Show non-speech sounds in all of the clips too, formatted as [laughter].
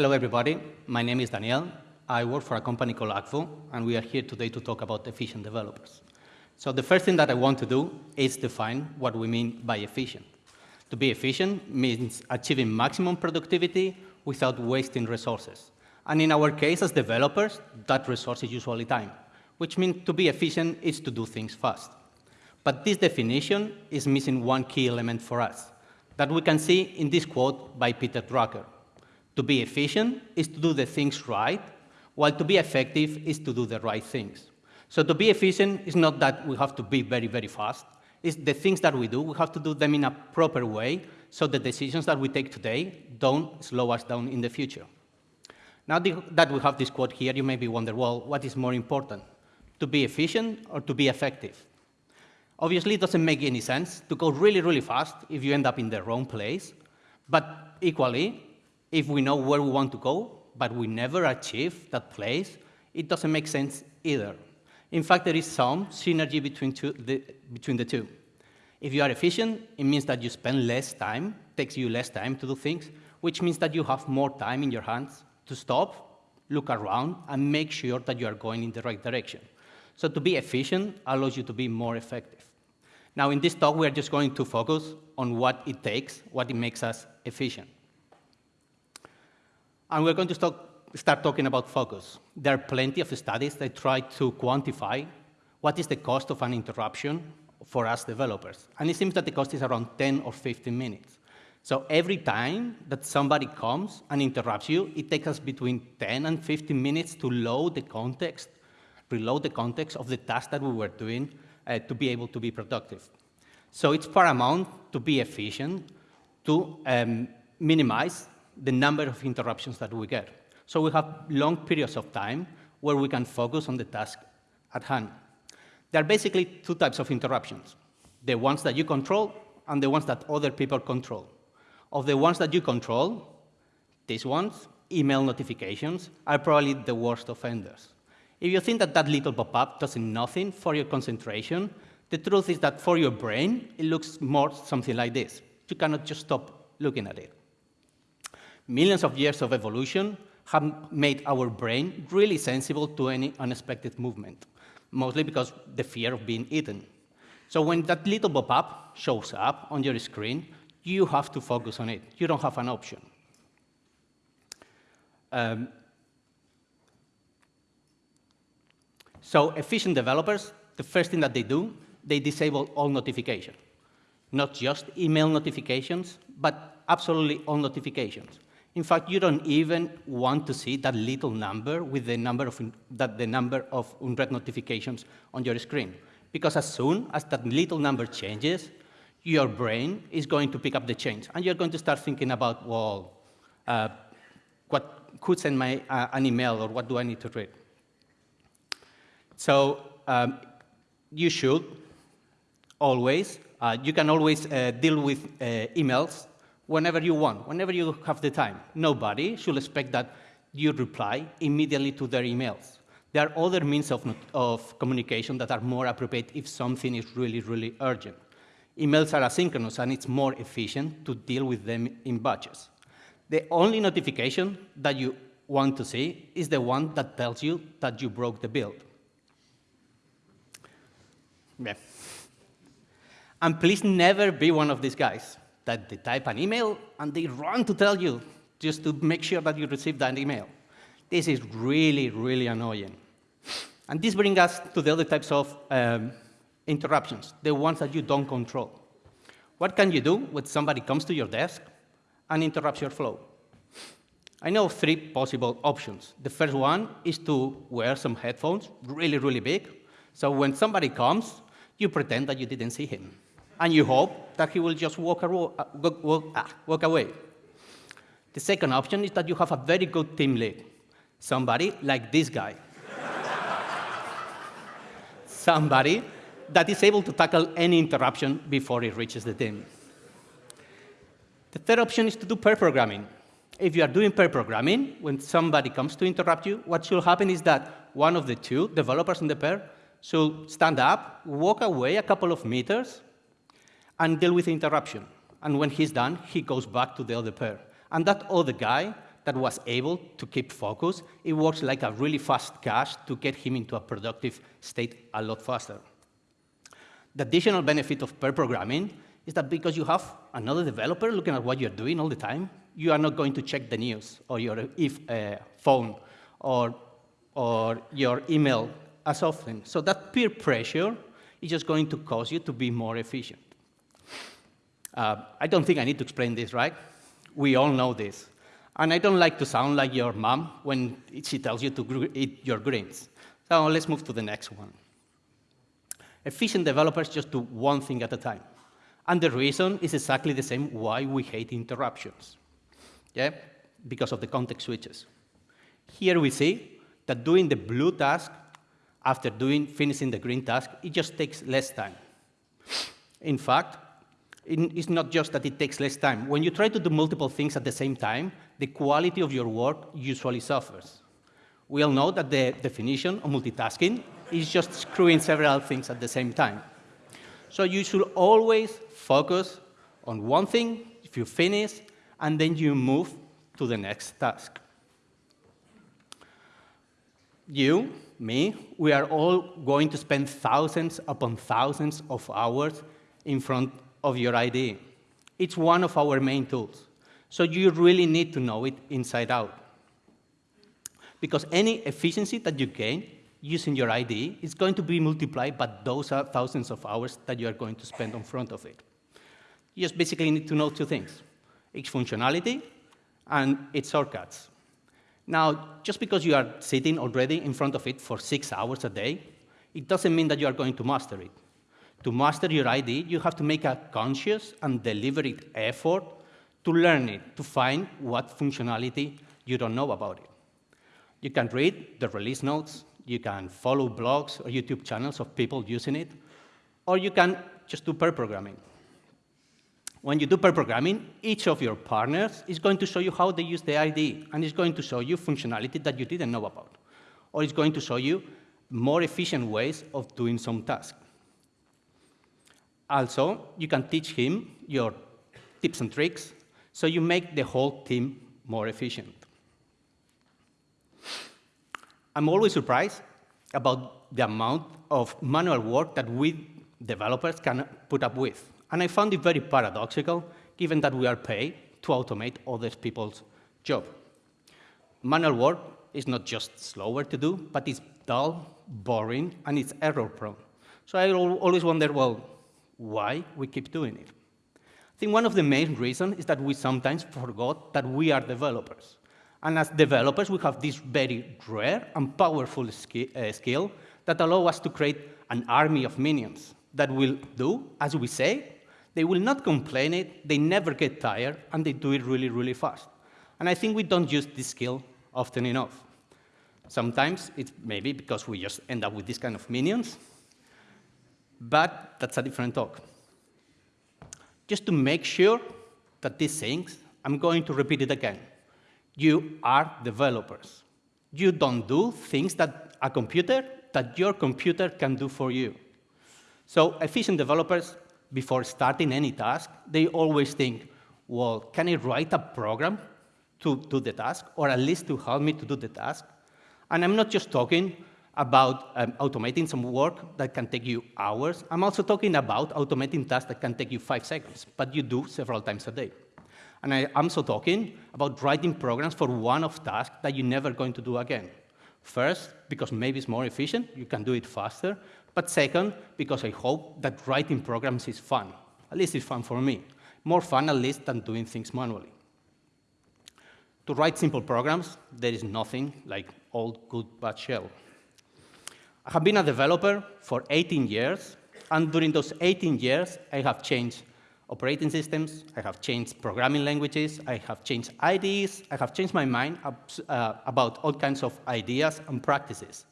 Hello, everybody. My name is Daniel. I work for a company called Akvo, and we are here today to talk about efficient developers. So the first thing that I want to do is define what we mean by efficient. To be efficient means achieving maximum productivity without wasting resources. And in our case, as developers, that resource is usually time, which means to be efficient is to do things fast. But this definition is missing one key element for us that we can see in this quote by Peter Drucker. To be efficient is to do the things right, while to be effective is to do the right things. So to be efficient is not that we have to be very, very fast. It's the things that we do, we have to do them in a proper way so the decisions that we take today don't slow us down in the future. Now that we have this quote here, you may be wondering, well, what is more important, to be efficient or to be effective? Obviously, it doesn't make any sense to go really, really fast if you end up in the wrong place. But equally, if we know where we want to go, but we never achieve that place, it doesn't make sense either. In fact, there is some synergy between, two, the, between the two. If you are efficient, it means that you spend less time, takes you less time to do things, which means that you have more time in your hands to stop, look around, and make sure that you are going in the right direction. So to be efficient allows you to be more effective. Now, in this talk, we are just going to focus on what it takes, what it makes us efficient. And we're going to start, start talking about focus. There are plenty of studies that try to quantify what is the cost of an interruption for us developers. And it seems that the cost is around 10 or 15 minutes. So every time that somebody comes and interrupts you, it takes us between 10 and 15 minutes to load the context, reload the context of the task that we were doing uh, to be able to be productive. So it's paramount to be efficient, to um, minimize the number of interruptions that we get. So we have long periods of time where we can focus on the task at hand. There are basically two types of interruptions, the ones that you control and the ones that other people control. Of the ones that you control, these ones, email notifications, are probably the worst offenders. If you think that that little pop-up does nothing for your concentration, the truth is that for your brain, it looks more something like this. You cannot just stop looking at it. Millions of years of evolution have made our brain really sensible to any unexpected movement, mostly because the fear of being eaten. So when that little pop-up shows up on your screen, you have to focus on it. You don't have an option. Um, so efficient developers, the first thing that they do, they disable all notifications. Not just email notifications, but absolutely all notifications. In fact, you don't even want to see that little number with the number of, that the number of unread notifications on your screen. Because as soon as that little number changes, your brain is going to pick up the change. And you're going to start thinking about, well, uh, what could send my, uh, an email or what do I need to read? So um, you should always, uh, you can always uh, deal with uh, emails whenever you want, whenever you have the time. Nobody should expect that you reply immediately to their emails. There are other means of, of communication that are more appropriate if something is really, really urgent. Emails are asynchronous, and it's more efficient to deal with them in batches. The only notification that you want to see is the one that tells you that you broke the build. Yeah. And please never be one of these guys that they type an email and they run to tell you just to make sure that you receive that email. This is really, really annoying. And this brings us to the other types of um, interruptions, the ones that you don't control. What can you do when somebody comes to your desk and interrupts your flow? I know three possible options. The first one is to wear some headphones, really, really big. So when somebody comes, you pretend that you didn't see him and you hope that he will just walk, uh, walk, ah, walk away. The second option is that you have a very good team lead, somebody like this guy. [laughs] somebody that is able to tackle any interruption before it reaches the team. The third option is to do pair programming. If you are doing pair programming, when somebody comes to interrupt you, what should happen is that one of the two developers in the pair should stand up, walk away a couple of meters, and deal with the interruption. And when he's done, he goes back to the other pair. And that other guy that was able to keep focus, it works like a really fast cache to get him into a productive state a lot faster. The additional benefit of pair programming is that because you have another developer looking at what you're doing all the time, you are not going to check the news or your if, uh, phone or, or your email as often. So that peer pressure is just going to cause you to be more efficient. Uh, I don't think I need to explain this, right? We all know this. And I don't like to sound like your mom when she tells you to eat your greens. So let's move to the next one. Efficient developers just do one thing at a time. And the reason is exactly the same why we hate interruptions. Yeah? Because of the context switches. Here we see that doing the blue task after doing finishing the green task, it just takes less time. In fact, it's not just that it takes less time. When you try to do multiple things at the same time, the quality of your work usually suffers. We all know that the definition of multitasking is just screwing several things at the same time. So you should always focus on one thing, if you finish, and then you move to the next task. You, me, we are all going to spend thousands upon thousands of hours in front of your IDE. It's one of our main tools. So you really need to know it inside out. Because any efficiency that you gain using your IDE is going to be multiplied by those uh, thousands of hours that you are going to spend in front of it. You just basically need to know two things, its functionality and its shortcuts. Now, just because you are sitting already in front of it for six hours a day, it doesn't mean that you are going to master it. To master your IDE, you have to make a conscious and deliberate effort to learn it, to find what functionality you don't know about it. You can read the release notes, you can follow blogs or YouTube channels of people using it, or you can just do pair programming. When you do pair programming, each of your partners is going to show you how they use the IDE, and it's going to show you functionality that you didn't know about. Or it's going to show you more efficient ways of doing some task. Also, you can teach him your tips and tricks, so you make the whole team more efficient. I'm always surprised about the amount of manual work that we developers can put up with. And I found it very paradoxical, given that we are paid to automate other people's job. Manual work is not just slower to do, but it's dull, boring, and it's error-prone. So I always wonder, well, why we keep doing it? I think one of the main reasons is that we sometimes forgot that we are developers. And as developers, we have this very rare and powerful ski uh, skill that allow us to create an army of minions that will do as we say they will not complain it, they never get tired, and they do it really, really fast. And I think we don't use this skill often enough. Sometimes it's maybe because we just end up with this kind of minions, but that's a different talk. Just to make sure that these things, I'm going to repeat it again. You are developers. You don't do things that a computer, that your computer can do for you. So efficient developers before starting any task, they always think, well, can I write a program to do the task, or at least to help me to do the task? And I'm not just talking about um, automating some work that can take you hours. I'm also talking about automating tasks that can take you five seconds, but you do several times a day. And I, am also talking about writing programs for one-off tasks that you're never going to do again. First, because maybe it's more efficient, you can do it faster, but second, because I hope that writing programs is fun. At least it's fun for me. More fun, at least, than doing things manually. To write simple programs, there is nothing like old good Bash shell. I have been a developer for 18 years, and during those 18 years, I have changed operating systems, I have changed programming languages, I have changed IDEs, I have changed my mind uh, about all kinds of ideas and practices.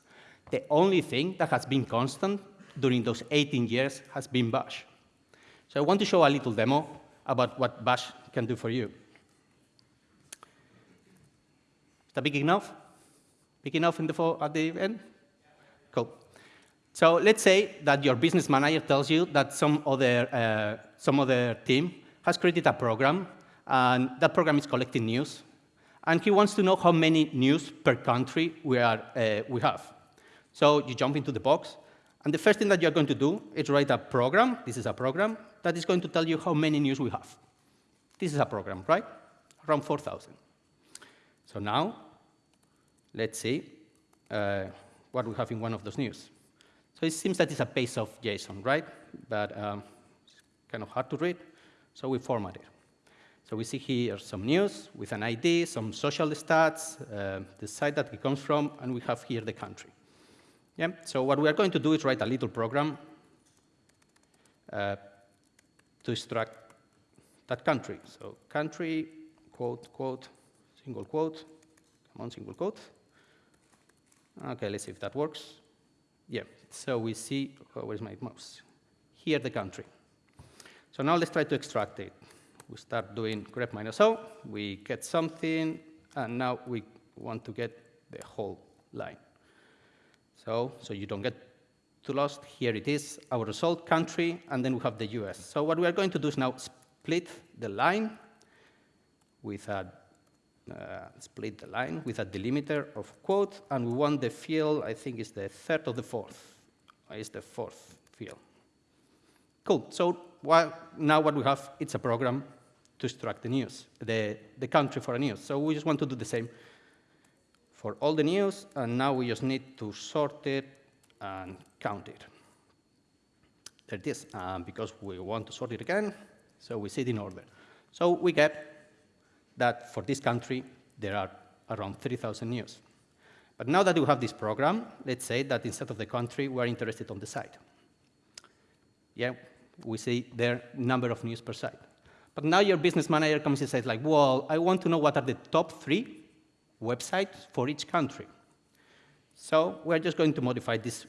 The only thing that has been constant during those 18 years has been Bash. So I want to show a little demo about what Bash can do for you. Is that big enough? Big enough in the at the end? Cool. So let's say that your business manager tells you that some other, uh, some other team has created a program, and that program is collecting news And he wants to know how many news per country we, are, uh, we have. So you jump into the box, and the first thing that you're going to do is write a program. This is a program that is going to tell you how many news we have. This is a program, right? Around 4,000. So now, let's see uh, what we have in one of those news. So it seems that it's a base of JSON, right? But um, it's kind of hard to read, so we format it. So we see here some news with an ID, some social stats, uh, the site that it comes from, and we have here the country. Yeah? So what we are going to do is write a little program uh, to extract that country. So country, quote, quote, single quote, come on, single quote. Okay, let's see if that works. Yeah, so we see, oh, where's my mouse? Here, the country. So now let's try to extract it. We start doing grep minus o, we get something, and now we want to get the whole line. So, so you don't get too lost, here it is, our result country, and then we have the US. So what we are going to do is now split the line with a split the line with a delimiter of quote, and we want the field, I think is the third or the fourth, is the fourth field. Cool, so well, now what we have, it's a program to extract the news, the, the country for a news. So we just want to do the same for all the news, and now we just need to sort it and count it. There it is, um, because we want to sort it again, so we see it in order. So we get that for this country, there are around 3,000 news. But now that we have this program, let's say that instead of the country, we're interested on the site. Yeah, we see their number of news per site. But now your business manager comes and says, like, well, I want to know what are the top three websites for each country. So we're just going to modify this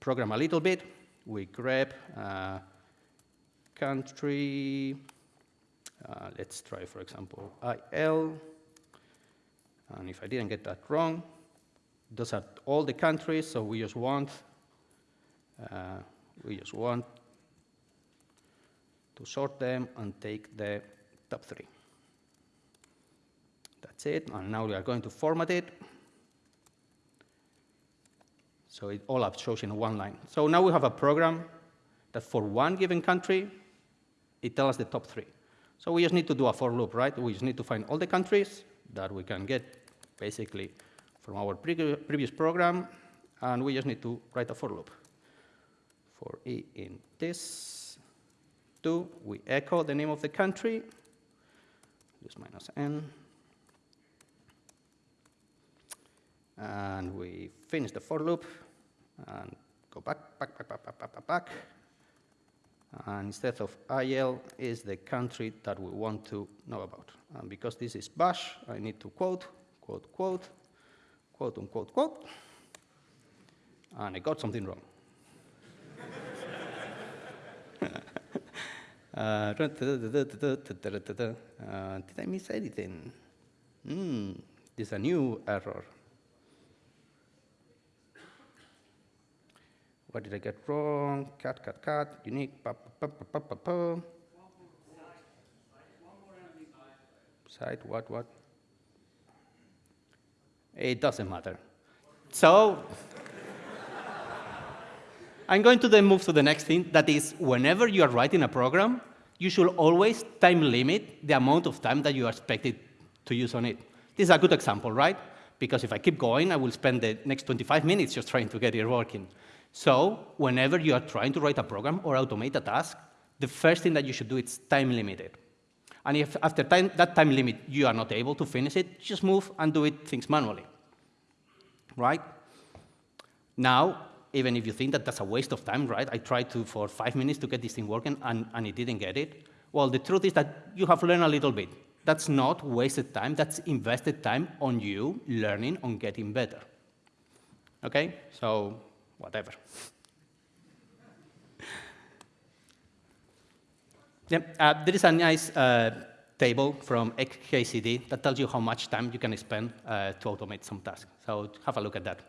program a little bit. We grab uh, country uh, let's try, for example, IL. And if I didn't get that wrong, those are all the countries, so we just want, uh, we just want to sort them and take the top three. That's it, and now we are going to format it. So it all up shows in one line. So now we have a program that for one given country, it tells us the top three. So we just need to do a for loop, right? We just need to find all the countries that we can get basically from our pre previous program, and we just need to write a for loop. For e in this, two, we echo the name of the country, just minus n, and we finish the for loop, and go back, back, back, back, back, back, back, back and instead of IL is the country that we want to know about. And because this is bash, I need to quote, quote, quote, quote, unquote, quote, and I got something wrong. [laughs] uh, did I miss anything? Hmm, there's a new error. What did I get wrong? Cut, cut, cut, unique, pa, pa, pa, pa, pa, pa. What, what? It doesn't matter. So, [laughs] I'm going to then move to the next thing, that is, whenever you are writing a program, you should always time limit the amount of time that you are expected to use on it. This is a good example, right? Because if I keep going, I will spend the next 25 minutes just trying to get it working. So whenever you are trying to write a program or automate a task, the first thing that you should do is time limit it. And if after time, that time limit you are not able to finish it, just move and do it things manually. Right? Now, even if you think that that's a waste of time, right? I tried to for five minutes to get this thing working and, and it didn't get it. Well, the truth is that you have learned a little bit. That's not wasted time, that's invested time on you learning on getting better. Okay? So whatever. yeah, uh, there is a nice uh, table from XKCD that tells you how much time you can spend uh, to automate some tasks. So have a look at that.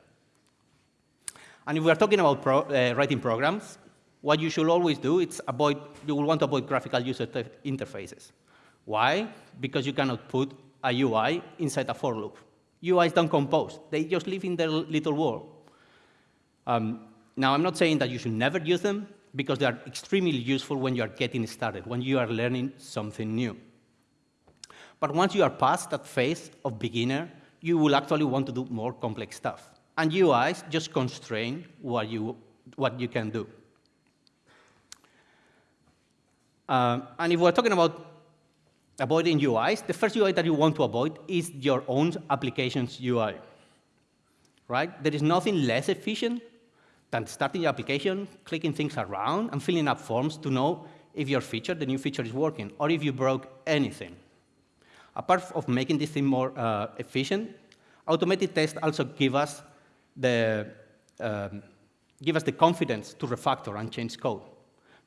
And if we're talking about pro uh, writing programs, what you should always do is avoid, you will want to avoid graphical user interfaces. Why? Because you cannot put a UI inside a for loop. UIs don't compose. They just live in their little world. Um, now, I'm not saying that you should never use them, because they are extremely useful when you are getting started, when you are learning something new. But once you are past that phase of beginner, you will actually want to do more complex stuff. And UIs just constrain what you, what you can do. Uh, and if we're talking about avoiding UIs, the first UI that you want to avoid is your own application's UI. Right? There is nothing less efficient than starting your application, clicking things around, and filling up forms to know if your feature, the new feature, is working, or if you broke anything. Apart of making this thing more uh, efficient, automated tests also give us the um, give us the confidence to refactor and change code,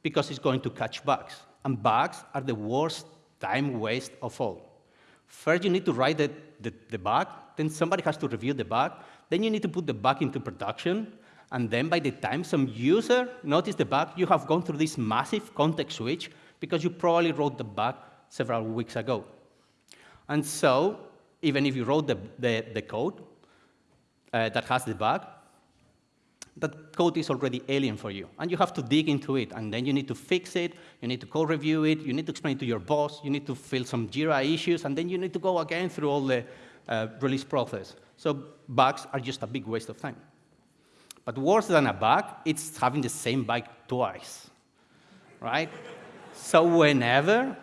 because it's going to catch bugs. And bugs are the worst time waste of all. First, you need to write the, the, the bug, then somebody has to review the bug, then you need to put the bug into production, and then by the time some user notices the bug, you have gone through this massive context switch because you probably wrote the bug several weeks ago. And so, even if you wrote the, the, the code uh, that has the bug, that code is already alien for you, and you have to dig into it, and then you need to fix it, you need to code review it, you need to explain it to your boss, you need to fill some Jira issues, and then you need to go again through all the uh, release process. So bugs are just a big waste of time. But worse than a bug, it's having the same bug twice, right? so whenever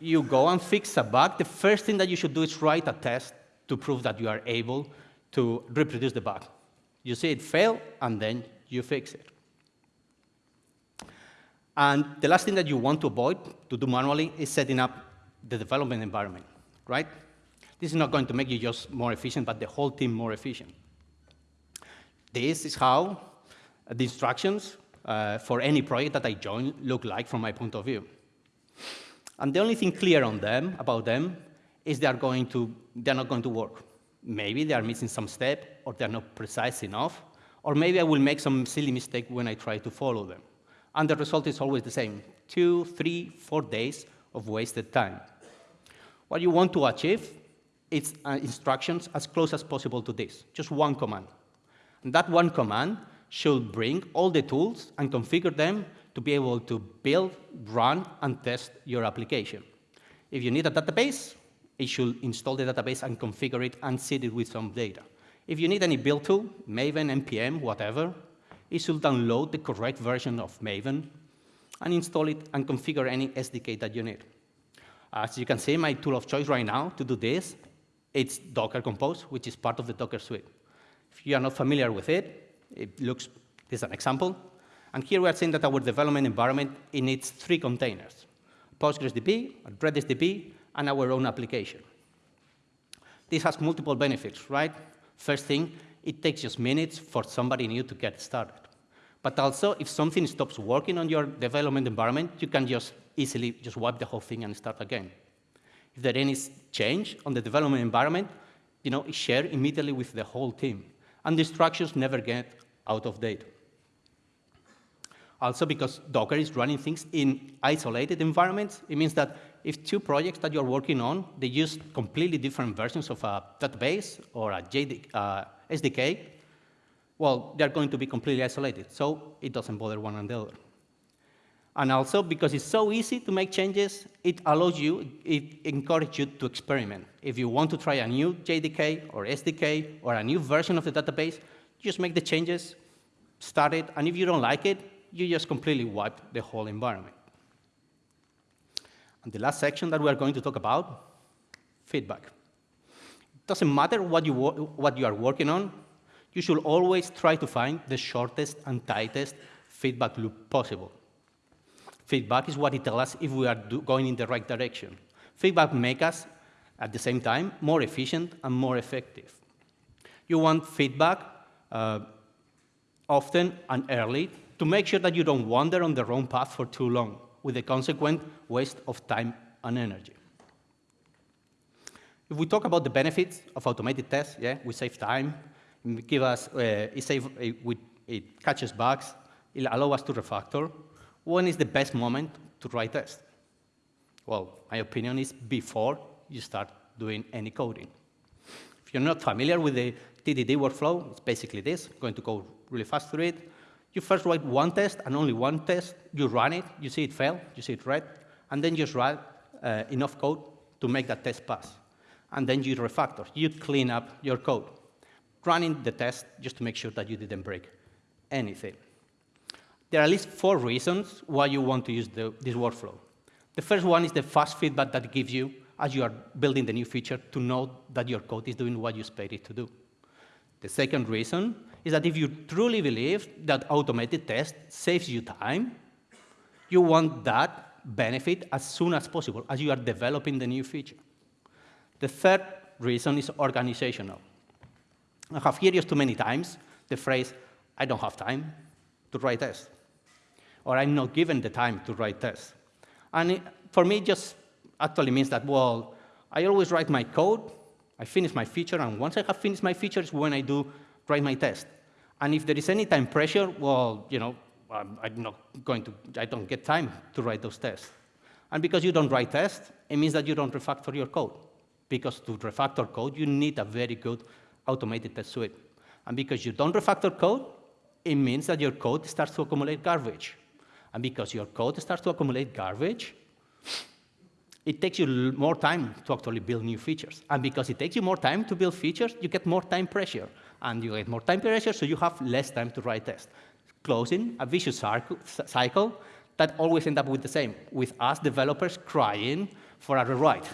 you go and fix a bug, the first thing that you should do is write a test to prove that you are able to reproduce the bug. You see it fail, and then you fix it. And the last thing that you want to avoid to do manually is setting up the development environment, right? This is not going to make you just more efficient, but the whole team more efficient. This is how the instructions uh, for any project that I join look like from my point of view. And the only thing clear on them, about them, is they are going to, they're not going to work. Maybe they are missing some step, or they're not precise enough, or maybe I will make some silly mistake when I try to follow them. And the result is always the same, two, three, four days of wasted time. What you want to achieve is uh, instructions as close as possible to this, just one command. That one command should bring all the tools and configure them to be able to build, run, and test your application. If you need a database, it should install the database and configure it and seed it with some data. If you need any build tool, Maven, NPM, whatever, it should download the correct version of Maven and install it and configure any SDK that you need. As you can see, my tool of choice right now to do this, it's Docker Compose, which is part of the Docker suite. If you are not familiar with it, it looks, this is an example. And here we are saying that our development environment needs three containers, Postgres DB, Redis DB, and our own application. This has multiple benefits, right? First thing, it takes just minutes for somebody new to get started. But also, if something stops working on your development environment, you can just easily just wipe the whole thing and start again. If there is any change on the development environment, you know, it's share immediately with the whole team and the instructions never get out of date. Also, because Docker is running things in isolated environments, it means that if two projects that you're working on, they use completely different versions of a database or a JD, uh, SDK, well, they're going to be completely isolated, so it doesn't bother one another. And also, because it's so easy to make changes, it allows you, it encourages you to experiment. If you want to try a new JDK or SDK or a new version of the database, just make the changes, start it, and if you don't like it, you just completely wipe the whole environment. And the last section that we are going to talk about, feedback. It doesn't matter what you, what you are working on, you should always try to find the shortest and tightest feedback loop possible. Feedback is what it tells us if we are going in the right direction. Feedback makes us, at the same time, more efficient and more effective. You want feedback uh, often and early to make sure that you don't wander on the wrong path for too long, with the consequent waste of time and energy. If we talk about the benefits of automated tests, yeah, we save time, give us, uh, it, save, it, it catches bugs, it allows us to refactor, when is the best moment to write test? Well, my opinion is before you start doing any coding. If you're not familiar with the TDD workflow, it's basically this. I'm going to go really fast through it. You first write one test and only one test. You run it, you see it fail, you see it red, and then you just write uh, enough code to make that test pass. And then you refactor. You clean up your code, running the test just to make sure that you didn't break anything. There are at least four reasons why you want to use the, this workflow. The first one is the fast feedback that gives you as you are building the new feature to know that your code is doing what you expect it to do. The second reason is that if you truly believe that automated test saves you time, you want that benefit as soon as possible as you are developing the new feature. The third reason is organizational. I have heard used too many times the phrase, I don't have time to write tests, or I'm not given the time to write tests. And it, for me, it just actually means that, well, I always write my code, I finish my feature, and once I have finished my features, when I do write my test. And if there is any time pressure, well, you know, I'm, I'm not going to, I don't get time to write those tests. And because you don't write tests, it means that you don't refactor your code. Because to refactor code, you need a very good automated test suite. And because you don't refactor code, it means that your code starts to accumulate garbage. And because your code starts to accumulate garbage, it takes you more time to actually build new features. And because it takes you more time to build features, you get more time pressure. And you get more time pressure, so you have less time to write tests. Closing a vicious cycle that always end up with the same, with us developers crying for a rewrite.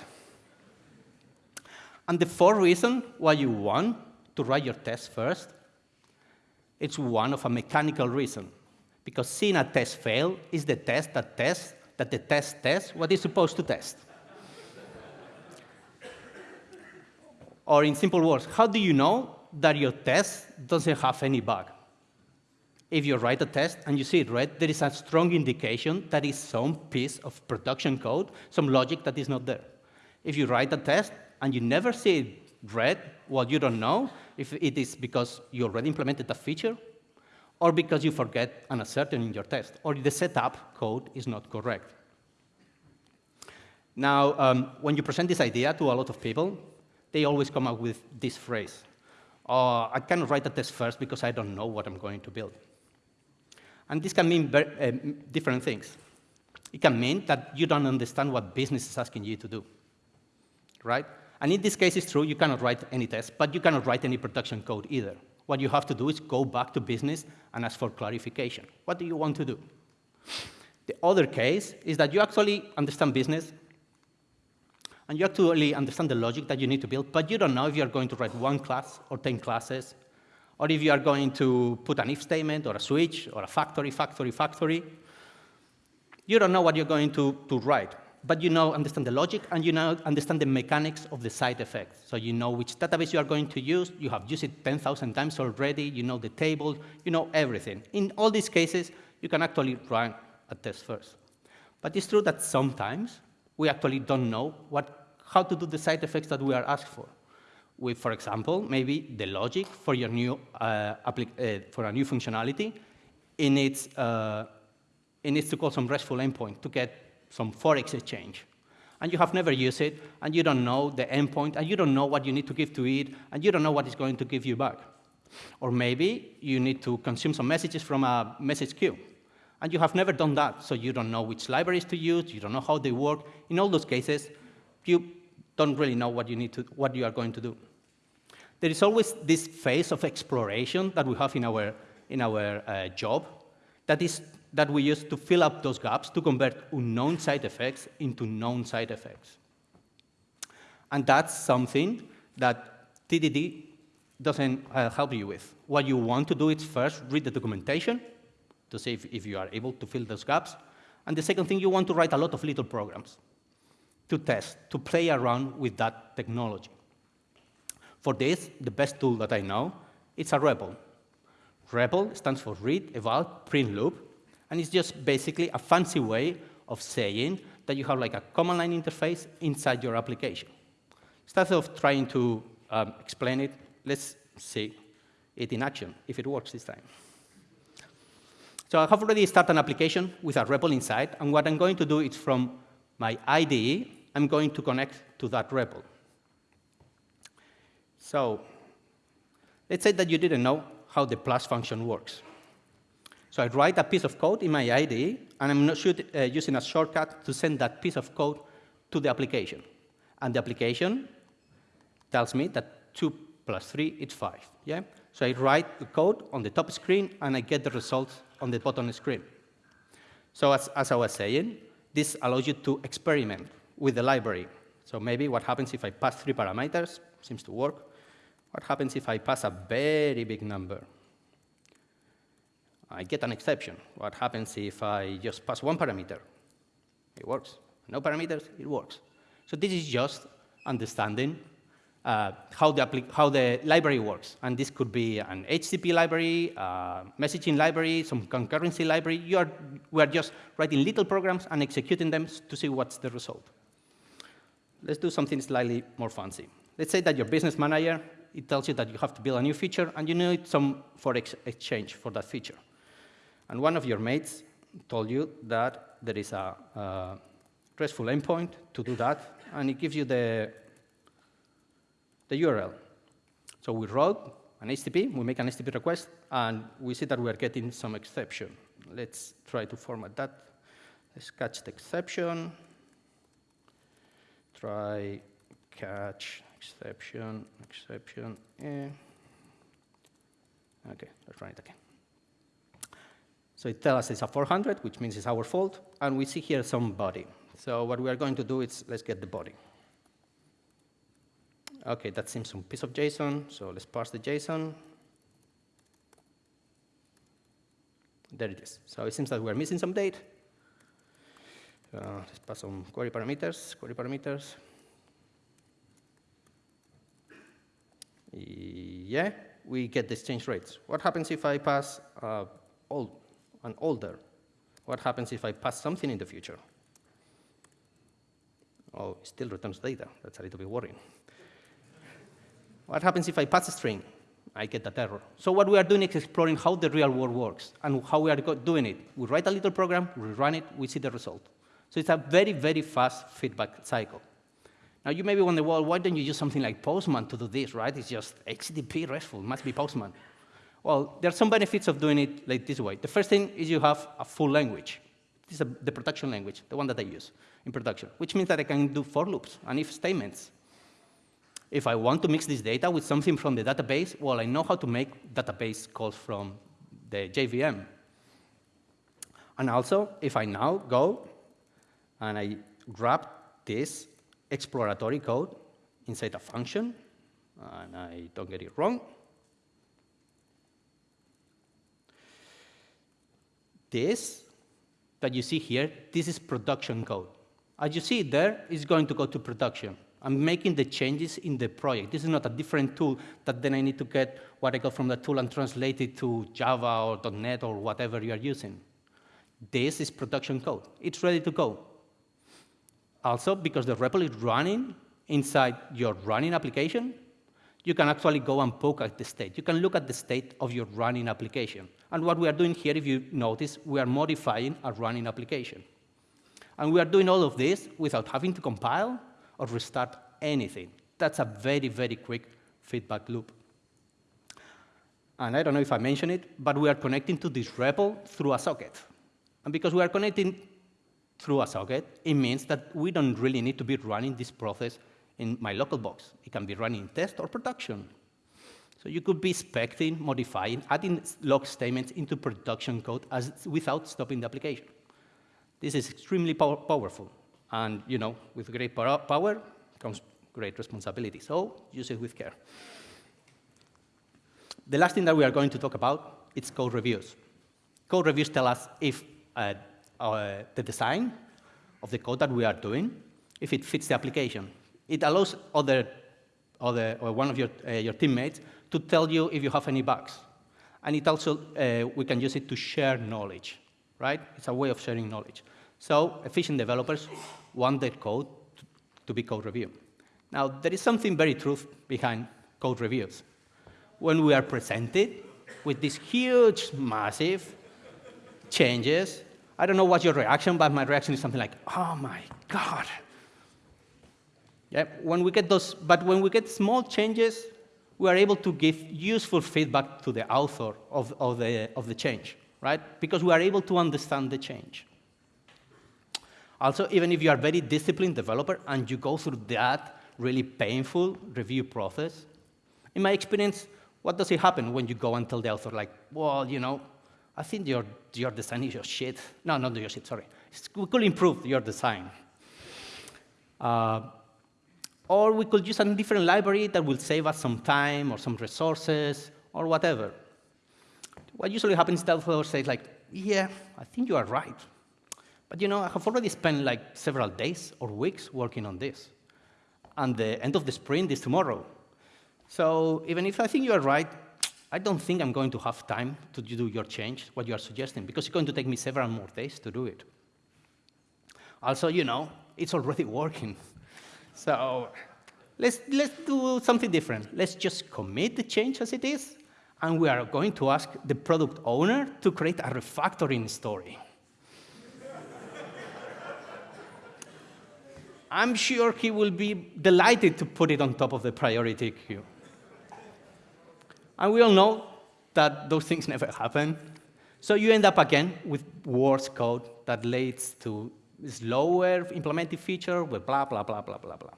And the fourth reason why you want to write your tests first, it's one of a mechanical reason. Because seeing a test fail is the test that tests that the test tests what it's supposed to test. or in simple words, how do you know that your test doesn't have any bug? If you write a test and you see it red, there is a strong indication that is some piece of production code, some logic that is not there. If you write a test and you never see it red, well, you don't know if it is because you already implemented a feature or because you forget an assertion in your test, or the setup code is not correct. Now, um, when you present this idea to a lot of people, they always come up with this phrase. Oh, I cannot write a test first because I don't know what I'm going to build. And this can mean uh, different things. It can mean that you don't understand what business is asking you to do, right? And in this case, it's true, you cannot write any test, but you cannot write any production code either what you have to do is go back to business and ask for clarification. What do you want to do? The other case is that you actually understand business and you actually understand the logic that you need to build, but you don't know if you're going to write one class or 10 classes, or if you are going to put an if statement or a switch or a factory, factory, factory. You don't know what you're going to, to write but you now understand the logic and you now understand the mechanics of the side effects. So you know which database you are going to use. You have used it 10,000 times already. You know the table. You know everything. In all these cases, you can actually run a test first. But it's true that sometimes we actually don't know what, how to do the side effects that we are asked for. With, for example, maybe the logic for your new uh, uh, for a new functionality, it needs, uh, it needs to call some RESTful endpoint to get some Forex exchange. And you have never used it, and you don't know the endpoint, and you don't know what you need to give to it, and you don't know what it's going to give you back. Or maybe you need to consume some messages from a message queue. And you have never done that, so you don't know which libraries to use, you don't know how they work. In all those cases, you don't really know what you, need to, what you are going to do. There is always this phase of exploration that we have in our, in our uh, job that is that we use to fill up those gaps to convert unknown side effects into known side effects. And that's something that TDD doesn't uh, help you with. What you want to do is first read the documentation to see if, if you are able to fill those gaps. And the second thing, you want to write a lot of little programs to test, to play around with that technology. For this, the best tool that I know, it's a REPL. REPL stands for read, eval, print loop, and it's just basically a fancy way of saying that you have like a command line interface inside your application. Instead of trying to um, explain it, let's see it in action, if it works this time. So I have already started an application with a REPL inside, and what I'm going to do is from my IDE, I'm going to connect to that REPL. So let's say that you didn't know how the plus function works. So I write a piece of code in my IDE, and I'm not uh, using a shortcut to send that piece of code to the application. And the application tells me that 2 plus 3 is 5. Yeah? So I write the code on the top screen, and I get the results on the bottom screen. So as, as I was saying, this allows you to experiment with the library. So maybe what happens if I pass three parameters? Seems to work. What happens if I pass a very big number? I get an exception. What happens if I just pass one parameter? It works. No parameters, it works. So this is just understanding uh, how, the how the library works. And this could be an HTTP library, uh, messaging library, some concurrency library. You are, we are just writing little programs and executing them to see what's the result. Let's do something slightly more fancy. Let's say that your business manager, it tells you that you have to build a new feature and you need some Forex exchange for that feature. And one of your mates told you that there is a, a RESTful endpoint to do that, and it gives you the, the URL. So we wrote an HTTP, we make an HTTP request, and we see that we are getting some exception. Let's try to format that. Let's catch the exception. Try catch exception, exception. Eh. Okay, let's run it again. So it tells us it's a 400, which means it's our fault, and we see here some body. So what we are going to do is let's get the body. OK, that seems some piece of JSON, so let's parse the JSON. There it is. So it seems that we're missing some data. Uh, let's pass some query parameters, query parameters. Yeah, we get the exchange rates. What happens if I pass uh, old, an older? What happens if I pass something in the future? Oh, it still returns data. That's a little bit worrying. what happens if I pass a string? I get that error. So what we are doing is exploring how the real world works and how we are doing it. We write a little program, we run it, we see the result. So it's a very, very fast feedback cycle. Now you may be wondering, well, why don't you use something like Postman to do this, right? It's just HTTP RESTful, must be Postman. Well, there are some benefits of doing it like this way. The first thing is you have a full language. This is a, the production language, the one that I use in production, which means that I can do for loops and if statements. If I want to mix this data with something from the database, well, I know how to make database calls from the JVM. And also, if I now go and I grab this exploratory code inside a function, and I don't get it wrong. This that you see here, this is production code. As you see there, it's going to go to production. I'm making the changes in the project. This is not a different tool that then I need to get what I got from the tool and translate it to Java or .NET or whatever you are using. This is production code. It's ready to go. Also, because the REPL is running inside your running application, you can actually go and poke at the state. You can look at the state of your running application. And what we are doing here, if you notice, we are modifying a running application. And we are doing all of this without having to compile or restart anything. That's a very, very quick feedback loop. And I don't know if I mentioned it, but we are connecting to this REPL through a socket. And because we are connecting through a socket, it means that we don't really need to be running this process in my local box. It can be running in test or production. So you could be expecting, modifying, adding log statements into production code as, without stopping the application. This is extremely pow powerful. And you know, with great power comes great responsibility. So use it with care. The last thing that we are going to talk about is code reviews. Code reviews tell us if uh, uh, the design of the code that we are doing, if it fits the application. It allows other, other or one of your, uh, your teammates to tell you if you have any bugs. And it also, uh, we can use it to share knowledge, right? It's a way of sharing knowledge. So efficient developers want their code to, be code review. Now, there is something very truth behind code reviews. When we are presented with these huge, massive changes, I don't know what's your reaction, but my reaction is something like, oh my God. Yeah, when we get those, but when we get small changes, we are able to give useful feedback to the author of, of, the, of the change, right? Because we are able to understand the change. Also, even if you are a very disciplined developer and you go through that really painful review process, in my experience, what does it happen when you go and tell the author, like, well, you know, I think your, your design is your shit. No, not your shit, sorry. We could improve your design. Uh, or we could use a different library that will save us some time or some resources or whatever. What usually happens is that author like, yeah, I think you are right. But you know, I have already spent like several days or weeks working on this. And the end of the sprint is tomorrow. So even if I think you are right, I don't think I'm going to have time to do your change, what you are suggesting, because it's going to take me several more days to do it. Also, you know, it's already working. So let's, let's do something different. Let's just commit the change as it is, and we are going to ask the product owner to create a refactoring story. I'm sure he will be delighted to put it on top of the priority queue. And we all know that those things never happen. So you end up again with worse code that leads to slower implemented feature with blah, blah, blah, blah, blah, blah.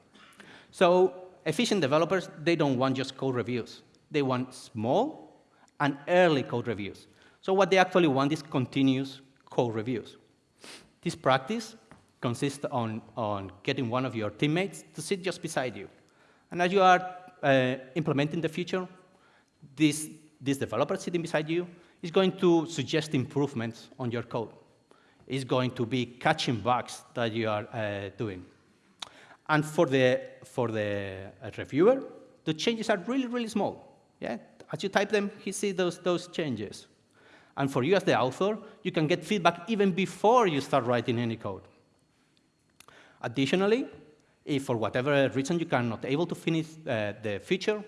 So efficient developers, they don't want just code reviews. They want small and early code reviews. So what they actually want is continuous code reviews. This practice consists on, on getting one of your teammates to sit just beside you. And as you are uh, implementing the feature, this, this developer sitting beside you is going to suggest improvements on your code. Is going to be catching bugs that you are uh, doing. And for the, for the uh, reviewer, the changes are really, really small. Yeah? As you type them, he sees those, those changes. And for you as the author, you can get feedback even before you start writing any code. Additionally, if for whatever reason you are not able to finish uh, the feature,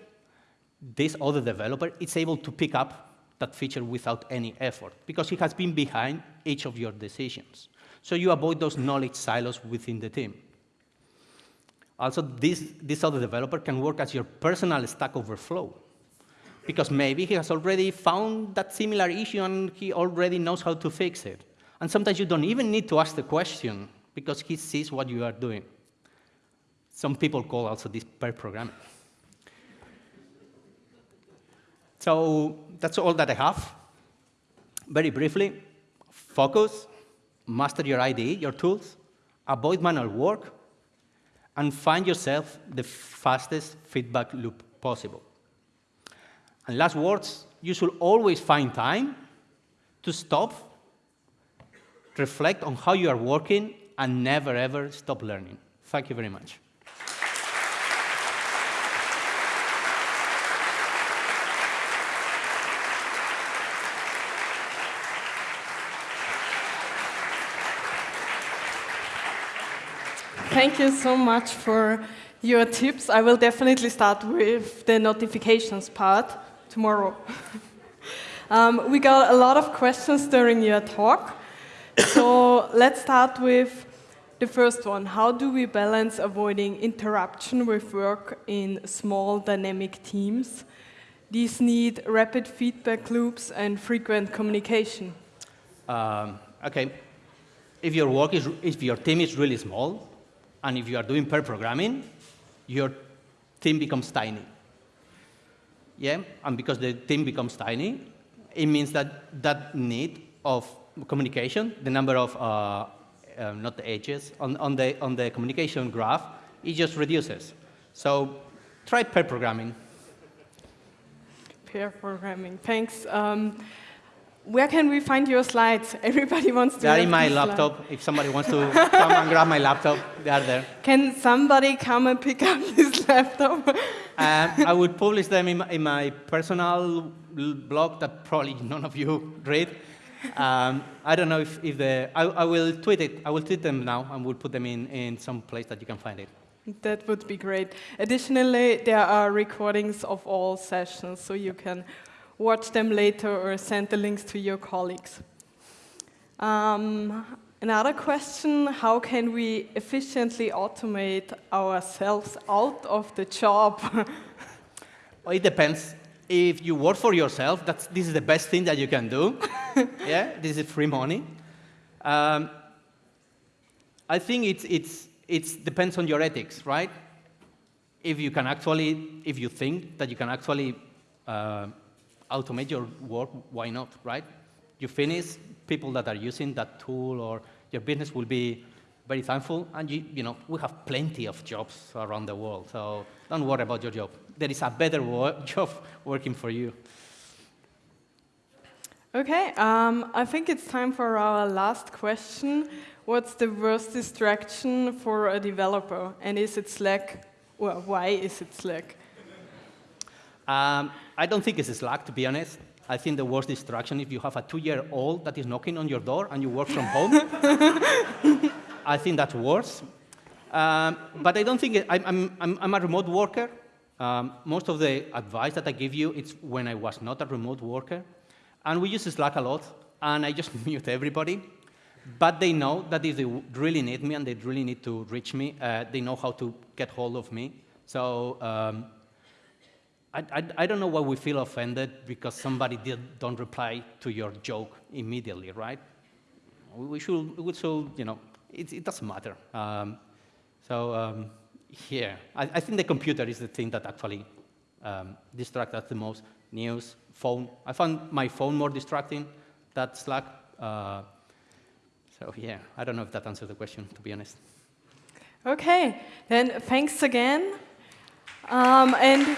this other developer is able to pick up that feature without any effort because he has been behind each of your decisions. So you avoid those knowledge silos within the team. Also, this, this other developer can work as your personal Stack Overflow because maybe he has already found that similar issue and he already knows how to fix it. And sometimes you don't even need to ask the question because he sees what you are doing. Some people call also this pair programming. So that's all that I have. Very briefly, focus, master your IDE, your tools, avoid manual work, and find yourself the fastest feedback loop possible. And last words, you should always find time to stop, reflect on how you are working, and never, ever stop learning. Thank you very much. Thank you so much for your tips. I will definitely start with the notifications part tomorrow. [laughs] um, we got a lot of questions during your talk. So [coughs] let's start with the first one. How do we balance avoiding interruption with work in small dynamic teams? These need rapid feedback loops and frequent communication. Um, okay. If your work is, if your team is really small, and if you are doing pair programming, your team becomes tiny. Yeah, and because the team becomes tiny, it means that that need of communication, the number of, uh, uh, not the edges, on, on, the, on the communication graph, it just reduces. So try pair programming. Pair programming, thanks. Um, where can we find your slides? [laughs] Everybody wants to. They're in my laptop. If somebody wants to come and grab my laptop, they are there. Can somebody come and pick up this [laughs] laptop? um, I would publish them in my, in my, personal blog that probably none of you read. Um, I don't know if, if the, I, I, will tweet it. I will tweet them now and we'll put them in, in some place that you can find it. That would be great. Additionally, there are recordings of all sessions, so you can watch them later or send the links to your colleagues. Um, another question, how can we efficiently automate ourselves out of the job? [laughs] Well, it depends. If you work for yourself, that's, this is the best thing that you can do. [laughs] yeah, this is free money. Um, I think it's, it's, it's depends on your ethics, right? If you can actually, if you think that you can actually uh, automate your work, why not, right? You finish, people that are using that tool or your business will be very thankful, and you, you know, we have plenty of jobs around the world, so don't worry about your job. There is a better wo- [laughs] job working for you. Okay, um, I think it's time for our last question. What's the worst distraction for a developer? And is it Slack? Well, why is it Slack? Um, I don't think it's Slack, to be honest. I think the worst distraction if you have a two-year-old that is knocking on your door and you work from home. [laughs] I think that's worse. Um, but I don't think it, I'm, I'm, I'm a remote worker. Um, most of the advice that I give you it's when I was not a remote worker. And we use Slack a lot, and I just [laughs] mute everybody. But they know that if they really need me and they really need to reach me, uh, they know how to get hold of me. So um, I, I, I, don't know why we feel offended because somebody did, don't reply to your joke immediately, right? We should, we should you know, it, it doesn't matter. Um, so um, here, I, I, think the computer is the thing that actually um, distracts us the most. News, phone. I found my phone more distracting than Slack. Uh, so yeah, I don't know if that answers the question, to be honest. Okay, then thanks again. Um, and